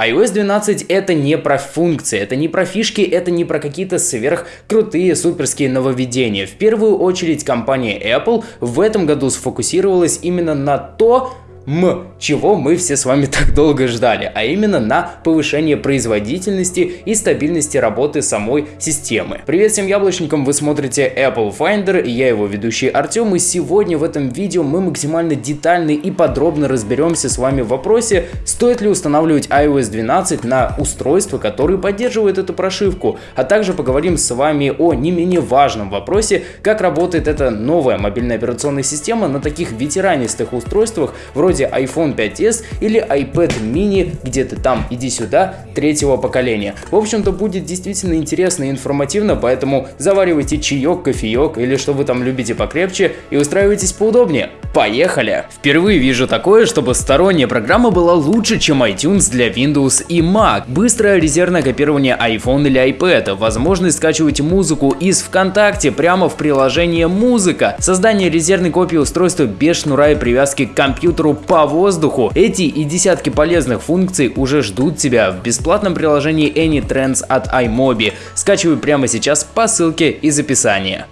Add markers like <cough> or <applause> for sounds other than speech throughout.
iOS 12 это не про функции, это не про фишки, это не про какие-то сверхкрутые суперские нововведения. В первую очередь компания Apple в этом году сфокусировалась именно на то, М, чего мы все с вами <laughs> так долго ждали, а именно на повышение производительности и стабильности работы самой системы. Привет всем яблочникам, вы смотрите Apple Finder, я его ведущий Артем, и сегодня в этом видео мы максимально детально и подробно разберемся с вами в вопросе, стоит ли устанавливать iOS 12 на устройства, которые поддерживают эту прошивку, а также поговорим с вами о не менее важном вопросе, как работает эта новая мобильная операционная система на таких ветеранистых устройствах вроде вроде iPhone 5s или iPad mini где-то там, иди сюда, третьего поколения. В общем-то будет действительно интересно и информативно, поэтому заваривайте чаек, кофеек или что вы там любите покрепче и устраивайтесь поудобнее. Поехали! Впервые вижу такое, чтобы сторонняя программа была лучше, чем iTunes для Windows и Mac. Быстрое резервное копирование iPhone или iPad, возможность скачивать музыку из ВКонтакте прямо в приложение «Музыка», создание резервной копии устройства без шнура и привязки к компьютеру по воздуху. Эти и десятки полезных функций уже ждут тебя в бесплатном приложении AnyTrends от iMobi. Скачивай прямо сейчас по ссылке из описания.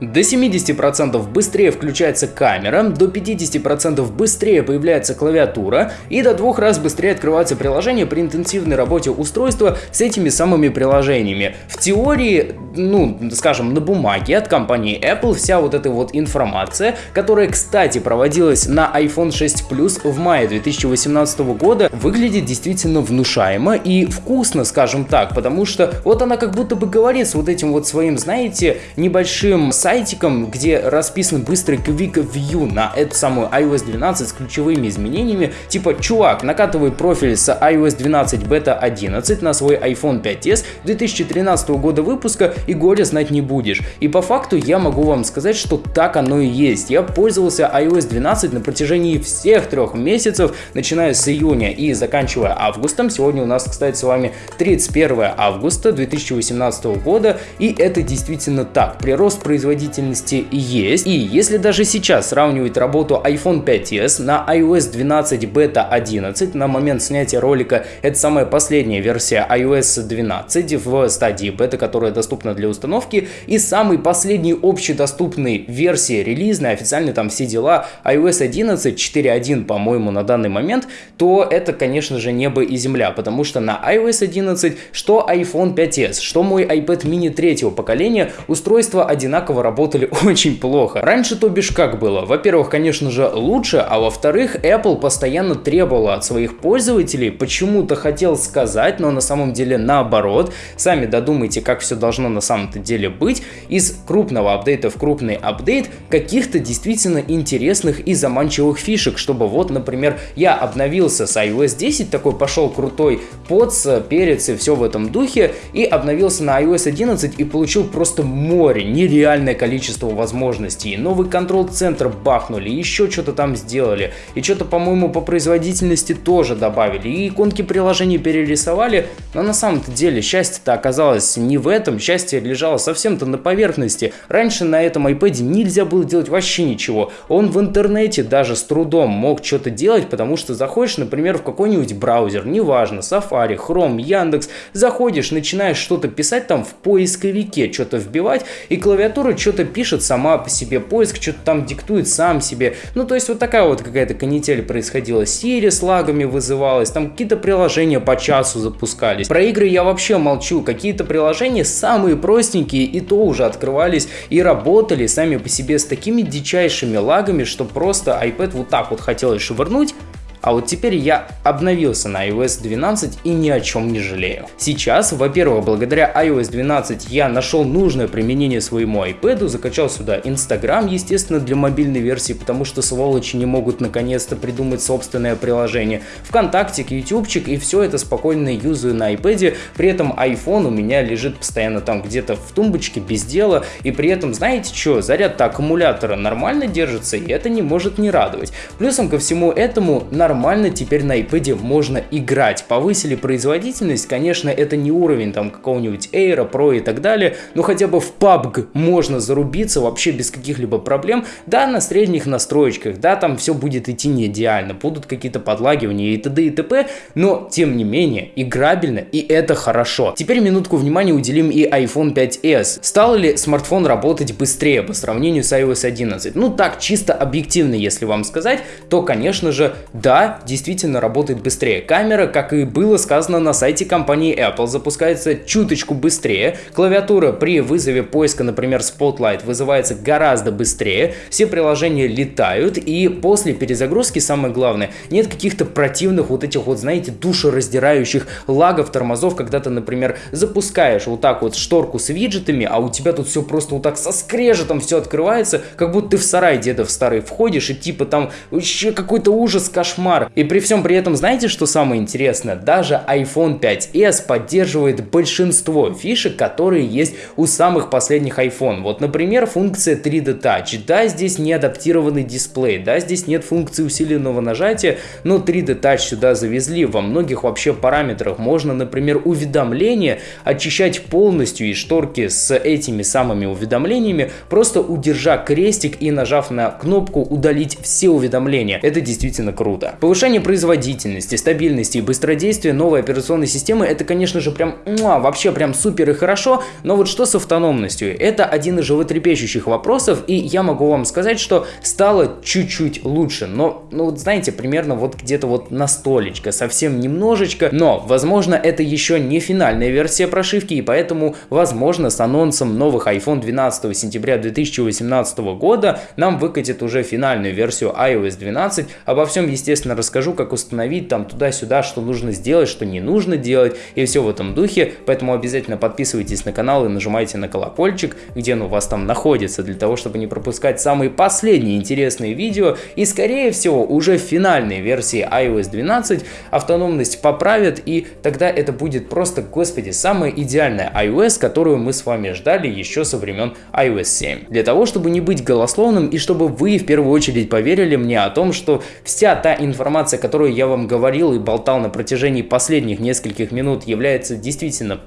До 70% быстрее включается камера, до 50% быстрее появляется клавиатура и до двух раз быстрее открывается приложение при интенсивной работе устройства с этими самыми приложениями. В теории, ну, скажем, на бумаге от компании Apple вся вот эта вот информация, которая, кстати, проводилась на iPhone 6 Plus в мае 2018 года, выглядит действительно внушаемо и вкусно, скажем так, потому что вот она как будто бы говорит с вот этим вот своим, знаете, небольшим сайтом, сайтиком, где расписан быстрый Quick View на эту самую iOS 12 с ключевыми изменениями, типа, чувак, накатывай профиль с iOS 12 Beta 11 на свой iPhone 5s 2013 года выпуска и горе знать не будешь. И по факту я могу вам сказать, что так оно и есть. Я пользовался iOS 12 на протяжении всех трех месяцев, начиная с июня и заканчивая августом. Сегодня у нас, кстати, с вами 31 августа 2018 года, и это действительно так. Прирост производительности производительности есть. И если даже сейчас сравнивать работу iPhone 5s на iOS 12 Beta 11, на момент снятия ролика это самая последняя версия iOS 12 в стадии бета, которая доступна для установки, и самый последний общедоступный версии релизной, официально там все дела, iOS 11 4.1, по-моему, на данный момент, то это, конечно же, небо и земля, потому что на iOS 11, что iPhone 5s, что мой iPad mini третьего поколения, устройства одинаково работали <laughs> очень плохо. Раньше, то бишь, как было? Во-первых, конечно же, лучше, а во-вторых, Apple постоянно требовала от своих пользователей, почему-то хотел сказать, но на самом деле наоборот. Сами додумайте, как все должно на самом-то деле быть. Из крупного апдейта в крупный апдейт каких-то действительно интересных и заманчивых фишек, чтобы вот, например, я обновился с iOS 10, такой пошел крутой поц, перец и все в этом духе, и обновился на iOS 11 и получил просто море, нереальное количество возможностей. Новый контрол-центр бахнули, еще что-то там сделали. И что-то, по-моему, по производительности тоже добавили. И иконки приложений перерисовали. Но на самом-то деле счастье-то оказалось не в этом. Счастье лежало совсем-то на поверхности. Раньше на этом iPad нельзя было делать вообще ничего. Он в интернете даже с трудом мог что-то делать, потому что заходишь, например, в какой-нибудь браузер, неважно, Safari, Chrome, Яндекс, заходишь, начинаешь что-то писать там в поисковике, что-то вбивать, и клавиатура что что-то пишет сама по себе, поиск что-то там диктует сам себе. Ну, то есть вот такая вот какая-то канитель происходила. Siri с лагами вызывалась, там какие-то приложения по часу запускались. Про игры я вообще молчу. Какие-то приложения самые простенькие и то уже открывались и работали сами по себе с такими дичайшими лагами, что просто iPad вот так вот хотелось швырнуть, а вот теперь я обновился на iOS 12 и ни о чем не жалею. Сейчас, во-первых, благодаря iOS 12 я нашел нужное применение своему iPad, закачал сюда Instagram, естественно, для мобильной версии, потому что сволочи не могут наконец-то придумать собственное приложение. ВКонтакте, ютубчик и все это спокойно юзаю на iPad, при этом iPhone у меня лежит постоянно там где-то в тумбочке без дела, и при этом, знаете что, заряд аккумулятора нормально держится, и это не может не радовать. Плюсом ко всему этому на нормально теперь на iPad можно играть. Повысили производительность, конечно, это не уровень там какого-нибудь Air, Pro и так далее, но хотя бы в PUBG можно зарубиться вообще без каких-либо проблем. Да, на средних настроечках, да, там все будет идти не идеально, будут какие-то подлагивания и т.д. и т.п., но тем не менее играбельно и это хорошо. Теперь минутку внимания уделим и iPhone 5s. Стал ли смартфон работать быстрее по сравнению с iOS 11? Ну так, чисто объективно, если вам сказать, то, конечно же, да, действительно работает быстрее. Камера, как и было сказано на сайте компании Apple, запускается чуточку быстрее. Клавиатура при вызове поиска, например, Spotlight, вызывается гораздо быстрее. Все приложения летают, и после перезагрузки, самое главное, нет каких-то противных вот этих вот, знаете, душераздирающих лагов, тормозов, когда ты, например, запускаешь вот так вот шторку с виджетами, а у тебя тут все просто вот так со скрежетом все открывается, как будто ты в сарай дедов старый входишь, и типа там вообще какой-то ужас, кошмар. И при всем при этом, знаете, что самое интересное? Даже iPhone 5s поддерживает большинство фишек, которые есть у самых последних iPhone. Вот, например, функция 3D Touch. Да, здесь не адаптированный дисплей, да, здесь нет функции усиленного нажатия, но 3D Touch сюда завезли. Во многих вообще параметрах можно, например, уведомления очищать полностью из шторки с этими самыми уведомлениями, просто удержа крестик и нажав на кнопку удалить все уведомления. Это действительно круто. Повышение производительности, стабильности и быстродействия новой операционной системы это, конечно же, прям муа, вообще прям супер и хорошо, но вот что с автономностью? Это один из животрепещущих вопросов, и я могу вам сказать, что стало чуть-чуть лучше, но, ну вот знаете, примерно вот где-то вот на столечко, совсем немножечко, но, возможно, это еще не финальная версия прошивки, и поэтому, возможно, с анонсом новых iPhone 12 сентября 2018 года нам выкатит уже финальную версию iOS 12. Обо всем, естественно, расскажу, как установить там туда-сюда, что нужно сделать, что не нужно делать, и все в этом духе, поэтому обязательно подписывайтесь на канал и нажимайте на колокольчик, где он у вас там находится, для того, чтобы не пропускать самые последние интересные видео, и скорее всего уже в финальной версии iOS 12 автономность поправят, и тогда это будет просто, господи, самая идеальная iOS, которую мы с вами ждали еще со времен iOS 7. Для того, чтобы не быть голословным и чтобы вы в первую очередь поверили мне о том, что вся та информация, которую я вам говорил и болтал на протяжении последних нескольких минут, является действительно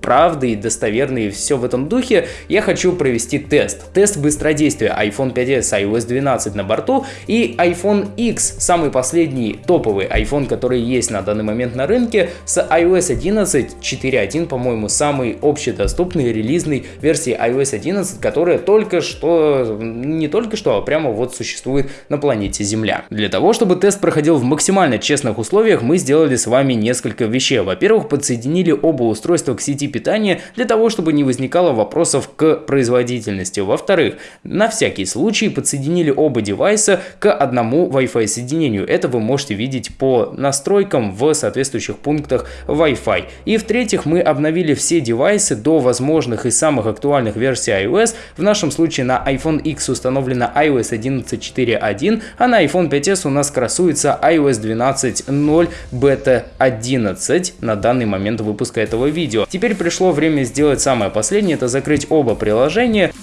правды и достоверны и все в этом духе, я хочу провести тест. Тест быстродействия iPhone 5s iOS 12 на борту и iPhone X, самый последний топовый iPhone, который есть на данный момент на рынке, с iOS 11 4.1, по-моему, самый общедоступный релизной версии iOS 11, которая только что, не только что, а прямо вот существует на планете Земля. Для того, чтобы тест проходил в максимально честных условиях, мы сделали с вами несколько вещей. Во-первых, подсоединили оба устройства к сети питания для того, чтобы не возникало вопросов к производительности. Во-вторых, на всякий случай подсоединили оба девайса к одному Wi-Fi соединению. Это вы можете видеть по настройкам в соответствующих пунктах Wi-Fi. И в-третьих, мы обновили все девайсы до возможных и самых актуальных версий iOS. В нашем случае на iPhone X установлена iOS 11.4.1, а на iPhone 5s у нас красуется iOS 12.0 Beta 11 на данный момент выпуска этого видео. Теперь пришло время сделать самое последнее, это закрыть оба приложения.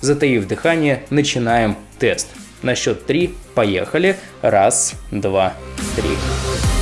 Затаив дыхание, начинаем тест. На счет 3 поехали. Раз, два, три.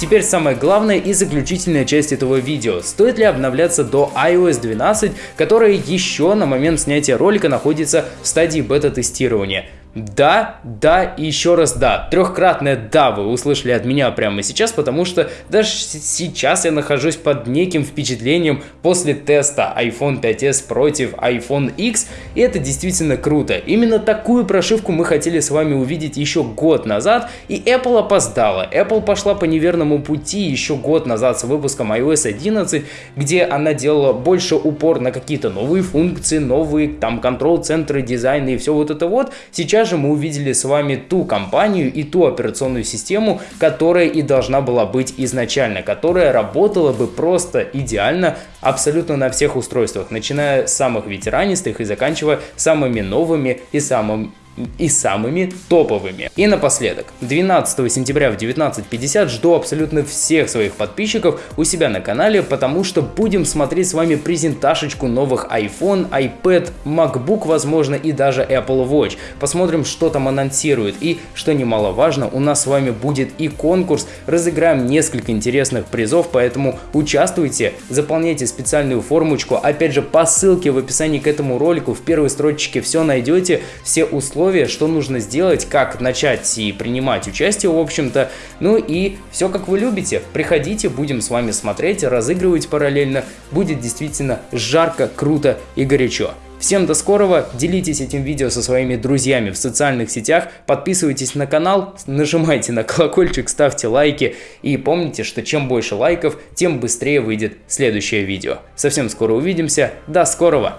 Теперь самое главное и заключительная часть этого видео. Стоит ли обновляться до iOS 12, которая еще на момент снятия ролика находится в стадии бета-тестирования? Да, да и еще раз да. Трехкратное да вы услышали от меня прямо сейчас, потому что даже сейчас я нахожусь под неким впечатлением после теста iPhone 5s против iPhone X, и это действительно круто. Именно такую прошивку мы хотели с вами увидеть еще год назад, и Apple опоздала. Apple пошла по неверному пути еще год назад с выпуском iOS 11, где она делала больше упор на какие-то новые функции, новые там контрол-центры, дизайны и все вот это вот. Сейчас сейчас же мы увидели с вами ту компанию и ту операционную систему, которая и должна была быть изначально, которая работала бы просто идеально абсолютно на всех устройствах, начиная с самых ветеранистых и заканчивая самыми новыми и самыми и самыми топовыми. И напоследок, 12 сентября в 19.50 жду абсолютно всех своих подписчиков у себя на канале, потому что будем смотреть с вами презентажечку новых iPhone, iPad, MacBook, возможно, и даже Apple Watch. Посмотрим, что там анонсируют. И, что немаловажно, у нас с вами будет и конкурс, разыграем несколько интересных призов, поэтому участвуйте, заполняйте специальную формочку, опять же, по ссылке в описании к этому ролику в первой строчке все найдете, все условия условия, что нужно сделать, как начать и принимать участие, в общем-то. Ну и все как вы любите. Приходите, будем с вами смотреть, разыгрывать параллельно. Будет действительно жарко, круто и горячо. Всем до скорого, делитесь этим видео со своими друзьями в социальных сетях, подписывайтесь на канал, нажимайте на колокольчик, ставьте лайки и помните, что чем больше лайков, тем быстрее выйдет следующее видео. Совсем скоро увидимся, до скорого!